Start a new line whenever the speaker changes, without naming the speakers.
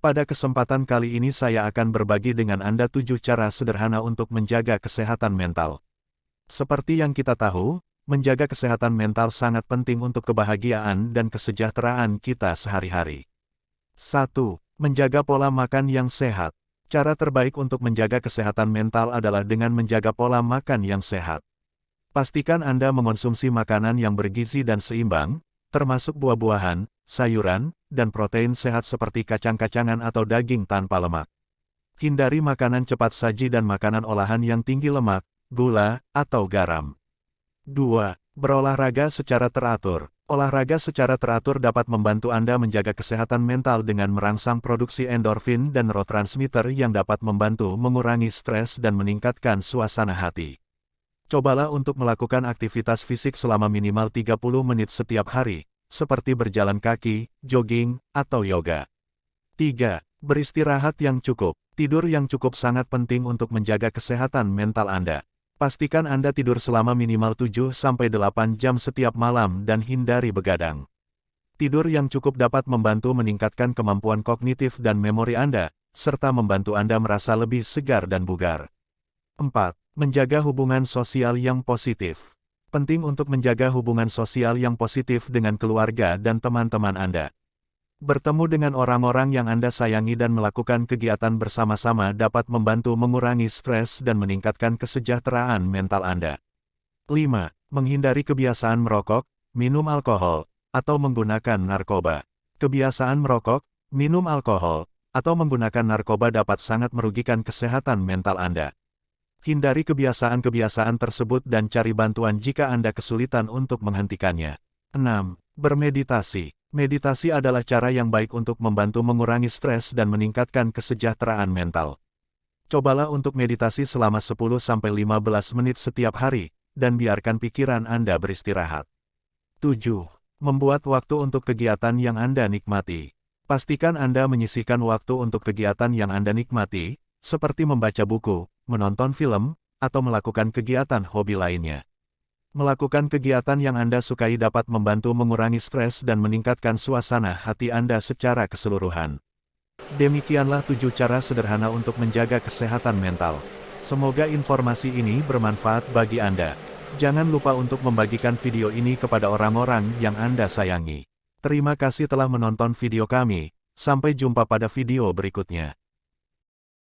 Pada kesempatan kali ini saya akan berbagi dengan Anda tujuh cara sederhana untuk menjaga kesehatan mental. Seperti yang kita tahu, menjaga kesehatan mental sangat penting untuk kebahagiaan dan kesejahteraan kita sehari-hari. 1. Menjaga pola makan yang sehat. Cara terbaik untuk menjaga kesehatan mental adalah dengan menjaga pola makan yang sehat. Pastikan Anda mengonsumsi makanan yang bergizi dan seimbang, termasuk buah-buahan, sayuran, dan protein sehat seperti kacang-kacangan atau daging tanpa lemak. Hindari makanan cepat saji dan makanan olahan yang tinggi lemak, gula, atau garam. 2. Berolahraga secara teratur. Olahraga secara teratur dapat membantu Anda menjaga kesehatan mental dengan merangsang produksi endorfin dan neurotransmitter yang dapat membantu mengurangi stres dan meningkatkan suasana hati. Cobalah untuk melakukan aktivitas fisik selama minimal 30 menit setiap hari, seperti berjalan kaki, jogging, atau yoga. 3. Beristirahat yang cukup. Tidur yang cukup sangat penting untuk menjaga kesehatan mental Anda. Pastikan Anda tidur selama minimal 7-8 jam setiap malam dan hindari begadang. Tidur yang cukup dapat membantu meningkatkan kemampuan kognitif dan memori Anda, serta membantu Anda merasa lebih segar dan bugar. 4. Menjaga hubungan sosial yang positif penting untuk menjaga hubungan sosial yang positif dengan keluarga dan teman-teman Anda. Bertemu dengan orang-orang yang Anda sayangi dan melakukan kegiatan bersama-sama dapat membantu mengurangi stres dan meningkatkan kesejahteraan mental Anda. 5. Menghindari kebiasaan merokok, minum alkohol, atau menggunakan narkoba. Kebiasaan merokok, minum alkohol, atau menggunakan narkoba dapat sangat merugikan kesehatan mental Anda. Hindari kebiasaan-kebiasaan tersebut dan cari bantuan jika Anda kesulitan untuk menghentikannya. 6. Bermeditasi. Meditasi adalah cara yang baik untuk membantu mengurangi stres dan meningkatkan kesejahteraan mental. Cobalah untuk meditasi selama 10-15 menit setiap hari, dan biarkan pikiran Anda beristirahat. 7. Membuat waktu untuk kegiatan yang Anda nikmati. Pastikan Anda menyisihkan waktu untuk kegiatan yang Anda nikmati, seperti membaca buku, menonton film, atau melakukan kegiatan hobi lainnya. Melakukan kegiatan yang Anda sukai dapat membantu mengurangi stres dan meningkatkan suasana hati Anda secara keseluruhan. Demikianlah tujuh cara sederhana untuk menjaga kesehatan mental. Semoga informasi ini bermanfaat bagi Anda. Jangan lupa untuk membagikan video ini kepada orang-orang yang Anda sayangi. Terima kasih telah menonton video kami. Sampai jumpa pada video berikutnya.